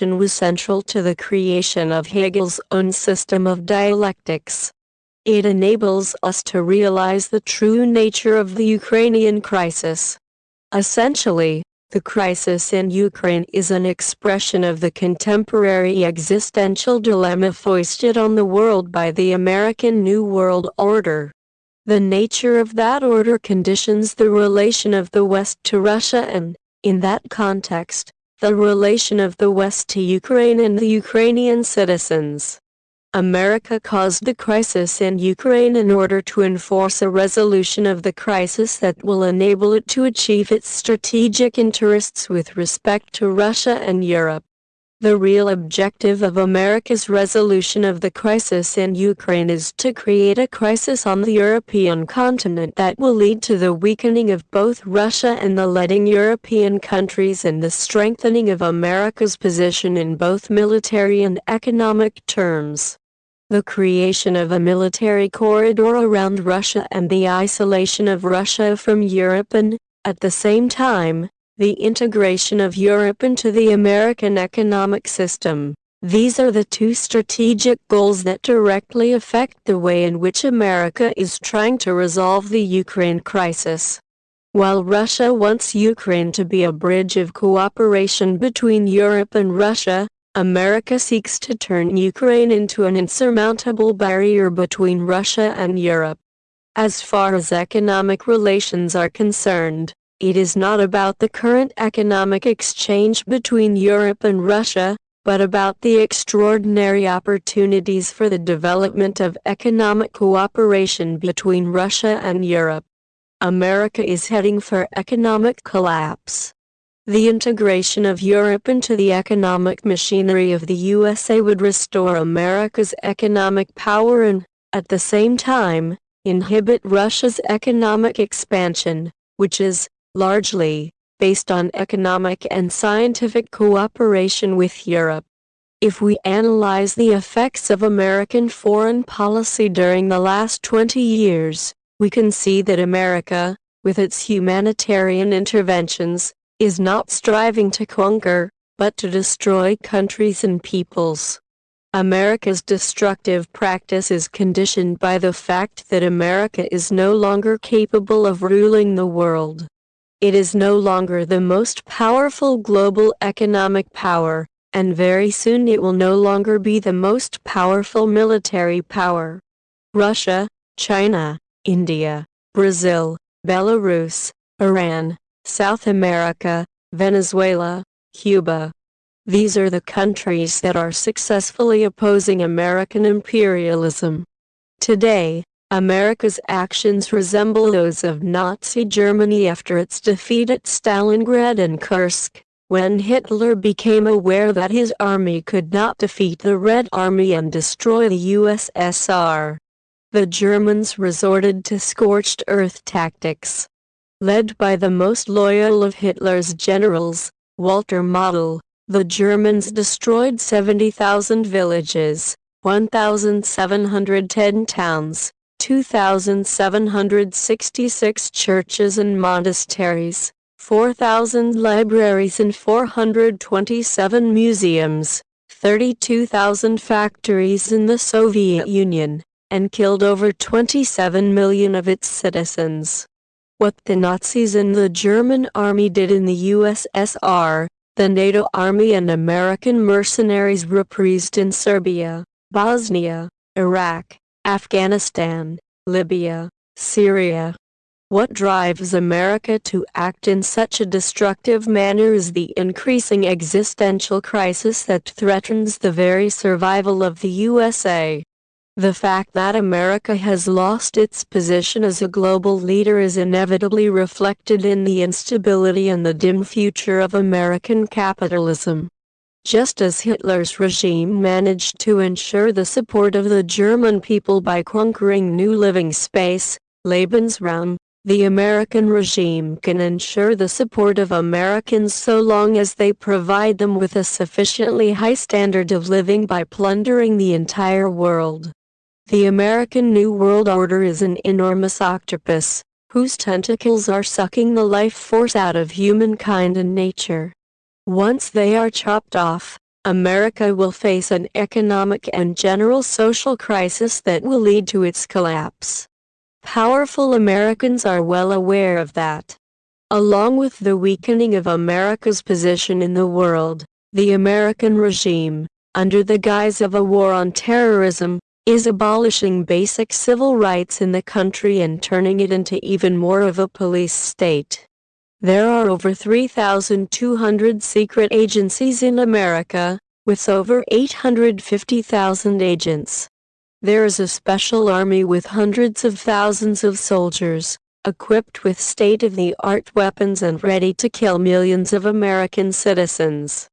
was central to the creation of Hegel's own system of dialectics. It enables us to realize the true nature of the Ukrainian crisis. Essentially, the crisis in Ukraine is an expression of the contemporary existential dilemma foisted on the world by the American New World Order. The nature of that order conditions the relation of the West to Russia and, in that context, the relation of the West to Ukraine and the Ukrainian citizens. America caused the crisis in Ukraine in order to enforce a resolution of the crisis that will enable it to achieve its strategic interests with respect to Russia and Europe. The real objective of America's resolution of the crisis in Ukraine is to create a crisis on the European continent that will lead to the weakening of both Russia and the letting European countries and the strengthening of America's position in both military and economic terms. The creation of a military corridor around Russia and the isolation of Russia from Europe and, at the same time, the integration of Europe into the American economic system. These are the two strategic goals that directly affect the way in which America is trying to resolve the Ukraine crisis. While Russia wants Ukraine to be a bridge of cooperation between Europe and Russia, America seeks to turn Ukraine into an insurmountable barrier between Russia and Europe. As far as economic relations are concerned, it is not about the current economic exchange between Europe and Russia, but about the extraordinary opportunities for the development of economic cooperation between Russia and Europe. America is heading for economic collapse. The integration of Europe into the economic machinery of the USA would restore America's economic power and, at the same time, inhibit Russia's economic expansion, which is, largely, based on economic and scientific cooperation with Europe. If we analyze the effects of American foreign policy during the last 20 years, we can see that America, with its humanitarian interventions, is not striving to conquer, but to destroy countries and peoples. America's destructive practice is conditioned by the fact that America is no longer capable of ruling the world. It is no longer the most powerful global economic power, and very soon it will no longer be the most powerful military power. Russia, China, India, Brazil, Belarus, Iran, South America, Venezuela, Cuba. These are the countries that are successfully opposing American imperialism. Today, America's actions resemble those of Nazi Germany after its defeat at Stalingrad and Kursk, when Hitler became aware that his army could not defeat the Red Army and destroy the USSR. The Germans resorted to scorched earth tactics led by the most loyal of Hitler's generals, Walter Model, the Germans destroyed 70,000 villages, 1,710 towns, 2,766 churches and monasteries, 4,000 libraries and 427 museums, 32,000 factories in the Soviet Union, and killed over 27 million of its citizens. What the Nazis and the German army did in the USSR, the NATO army and American mercenaries reprised in Serbia, Bosnia, Iraq, Afghanistan, Libya, Syria. What drives America to act in such a destructive manner is the increasing existential crisis that threatens the very survival of the USA. The fact that America has lost its position as a global leader is inevitably reflected in the instability and the dim future of American capitalism. Just as Hitler's regime managed to ensure the support of the German people by conquering new living space, Lebensraum, the American regime can ensure the support of Americans so long as they provide them with a sufficiently high standard of living by plundering the entire world. The American New World Order is an enormous octopus, whose tentacles are sucking the life force out of humankind and nature. Once they are chopped off, America will face an economic and general social crisis that will lead to its collapse. Powerful Americans are well aware of that. Along with the weakening of America's position in the world, the American regime, under the guise of a war on terrorism, is abolishing basic civil rights in the country and turning it into even more of a police state. There are over 3,200 secret agencies in America, with over 850,000 agents. There is a special army with hundreds of thousands of soldiers, equipped with state-of-the-art weapons and ready to kill millions of American citizens.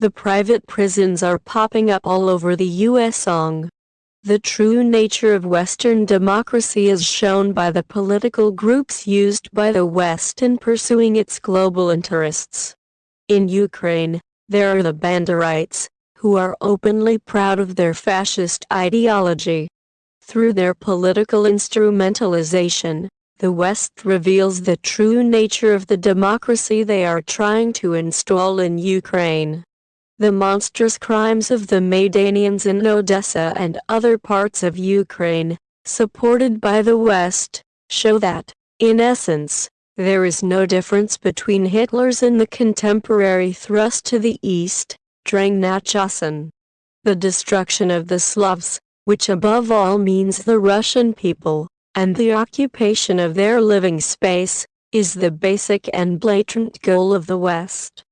The private prisons are popping up all over the U.S. song. The true nature of Western democracy is shown by the political groups used by the West in pursuing its global interests. In Ukraine, there are the Banderites, who are openly proud of their fascist ideology. Through their political instrumentalization, the West reveals the true nature of the democracy they are trying to install in Ukraine. The monstrous crimes of the Maidanians in Odessa and other parts of Ukraine, supported by the West, show that, in essence, there is no difference between Hitler's and the contemporary thrust to the east, Drang nach Osten. The destruction of the Slavs, which above all means the Russian people, and the occupation of their living space, is the basic and blatant goal of the West.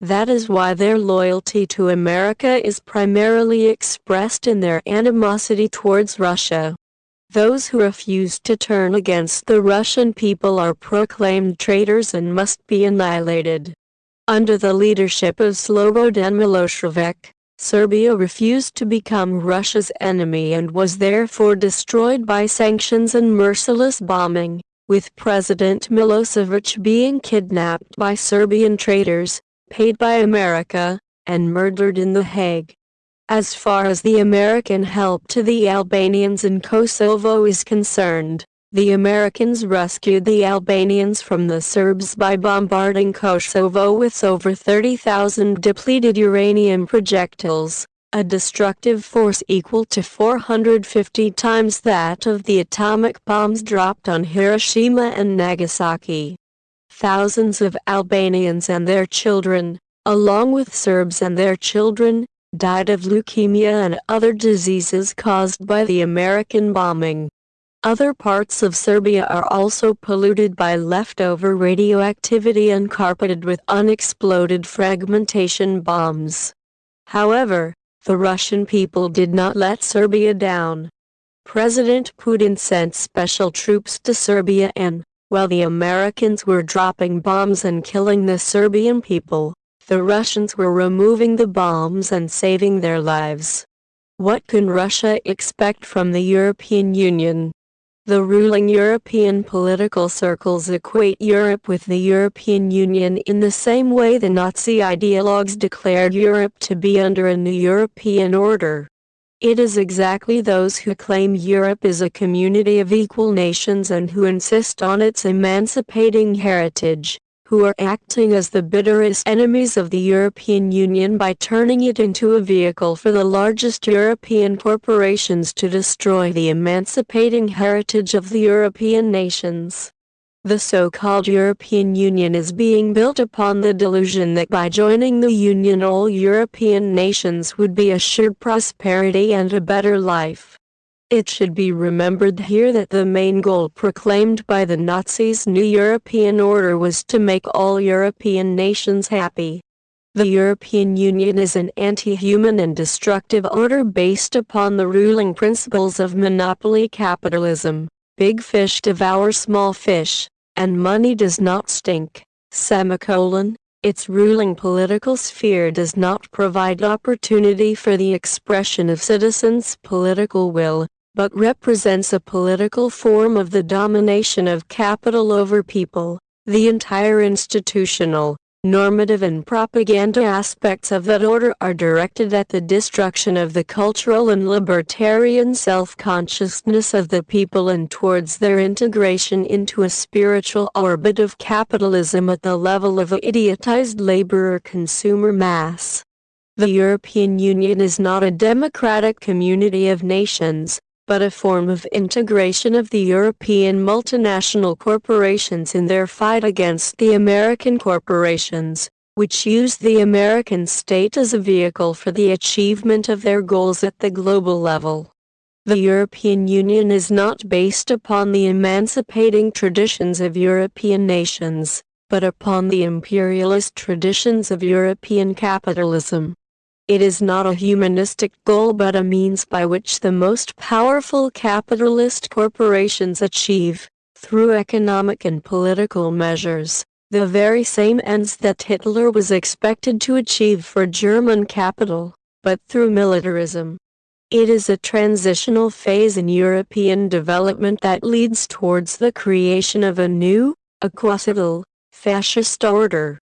That is why their loyalty to America is primarily expressed in their animosity towards Russia. Those who refuse to turn against the Russian people are proclaimed traitors and must be annihilated. Under the leadership of Slobodan Milosevic, Serbia refused to become Russia's enemy and was therefore destroyed by sanctions and merciless bombing, with President Milosevic being kidnapped by Serbian traitors, paid by America, and murdered in The Hague. As far as the American help to the Albanians in Kosovo is concerned, the Americans rescued the Albanians from the Serbs by bombarding Kosovo with over 30,000 depleted uranium projectiles, a destructive force equal to 450 times that of the atomic bombs dropped on Hiroshima and Nagasaki thousands of Albanians and their children, along with Serbs and their children, died of leukemia and other diseases caused by the American bombing. Other parts of Serbia are also polluted by leftover radioactivity and carpeted with unexploded fragmentation bombs. However, the Russian people did not let Serbia down. President Putin sent special troops to Serbia and, while the Americans were dropping bombs and killing the Serbian people, the Russians were removing the bombs and saving their lives. What can Russia expect from the European Union? The ruling European political circles equate Europe with the European Union in the same way the Nazi ideologues declared Europe to be under a new European order. It is exactly those who claim Europe is a community of equal nations and who insist on its emancipating heritage, who are acting as the bitterest enemies of the European Union by turning it into a vehicle for the largest European corporations to destroy the emancipating heritage of the European nations. The so-called European Union is being built upon the delusion that by joining the Union all European nations would be assured prosperity and a better life. It should be remembered here that the main goal proclaimed by the Nazis' new European order was to make all European nations happy. The European Union is an anti-human and destructive order based upon the ruling principles of monopoly capitalism. Big fish devour small fish, and money does not stink, semicolon. Its ruling political sphere does not provide opportunity for the expression of citizens' political will, but represents a political form of the domination of capital over people. The entire institutional, normative and propaganda aspects of that order are directed at the destruction of the cultural and libertarian self-consciousness of the people and towards their integration into a spiritual orbit of capitalism at the level of a idiotized laborer consumer mass. The European Union is not a democratic community of nations, but a form of integration of the European multinational corporations in their fight against the American corporations, which use the American state as a vehicle for the achievement of their goals at the global level. The European Union is not based upon the emancipating traditions of European nations, but upon the imperialist traditions of European capitalism. It is not a humanistic goal but a means by which the most powerful capitalist corporations achieve, through economic and political measures, the very same ends that Hitler was expected to achieve for German capital, but through militarism. It is a transitional phase in European development that leads towards the creation of a new, equacital, fascist order.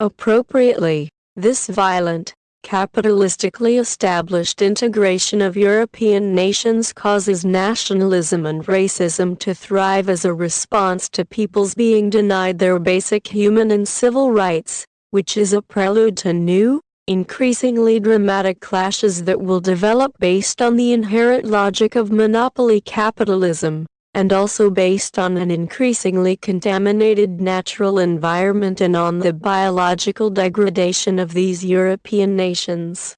Appropriately, this violent, capitalistically established integration of European nations causes nationalism and racism to thrive as a response to peoples being denied their basic human and civil rights, which is a prelude to new, increasingly dramatic clashes that will develop based on the inherent logic of monopoly capitalism and also based on an increasingly contaminated natural environment and on the biological degradation of these European nations.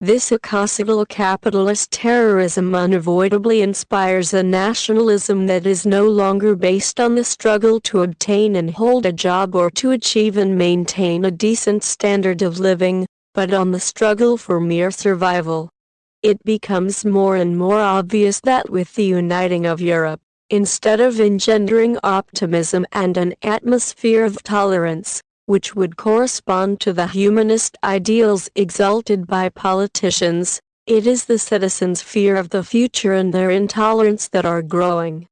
This ecocidial capitalist terrorism unavoidably inspires a nationalism that is no longer based on the struggle to obtain and hold a job or to achieve and maintain a decent standard of living, but on the struggle for mere survival. It becomes more and more obvious that with the uniting of Europe, instead of engendering optimism and an atmosphere of tolerance, which would correspond to the humanist ideals exalted by politicians, it is the citizens' fear of the future and their intolerance that are growing.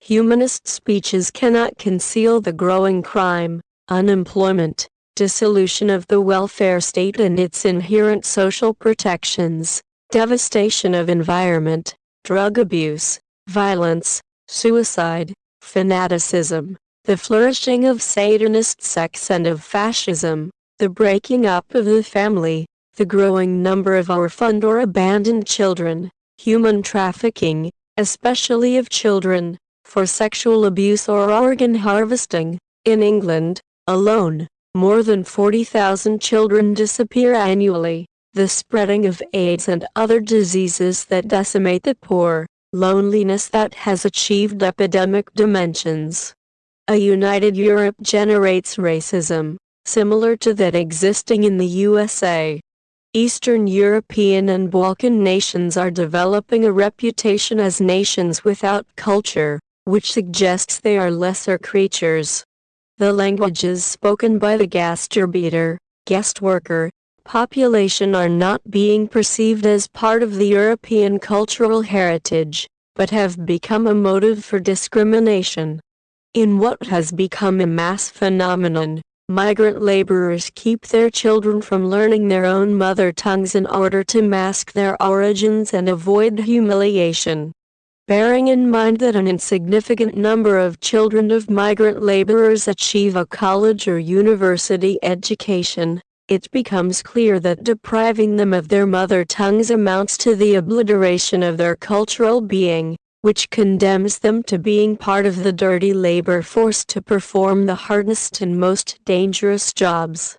Humanist speeches cannot conceal the growing crime, unemployment, dissolution of the welfare state and its inherent social protections, devastation of environment, drug abuse, violence, suicide, fanaticism, the flourishing of Satanist sects and of fascism, the breaking up of the family, the growing number of orphaned or abandoned children, human trafficking, especially of children, for sexual abuse or organ harvesting. In England, alone, more than 40,000 children disappear annually. The spreading of AIDS and other diseases that decimate the poor, loneliness that has achieved epidemic dimensions. A united Europe generates racism, similar to that existing in the USA. Eastern European and Balkan nations are developing a reputation as nations without culture, which suggests they are lesser creatures. The languages spoken by the Gastarbeiter, guest worker, population are not being perceived as part of the European cultural heritage, but have become a motive for discrimination. In what has become a mass phenomenon, migrant laborers keep their children from learning their own mother tongues in order to mask their origins and avoid humiliation. Bearing in mind that an insignificant number of children of migrant laborers achieve a college or university education, it becomes clear that depriving them of their mother tongues amounts to the obliteration of their cultural being, which condemns them to being part of the dirty labor force to perform the hardest and most dangerous jobs.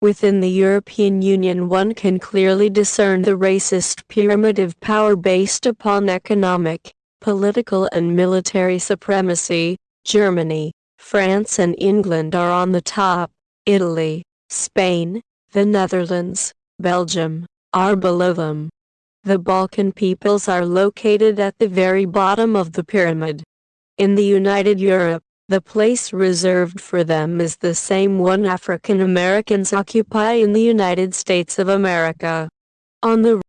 Within the European Union one can clearly discern the racist pyramid of power based upon economic, political and military supremacy. Germany, France and England are on the top, Italy, Spain, the Netherlands, Belgium, are below them. The Balkan peoples are located at the very bottom of the pyramid. In the United Europe, the place reserved for them is the same one African Americans occupy in the United States of America. On the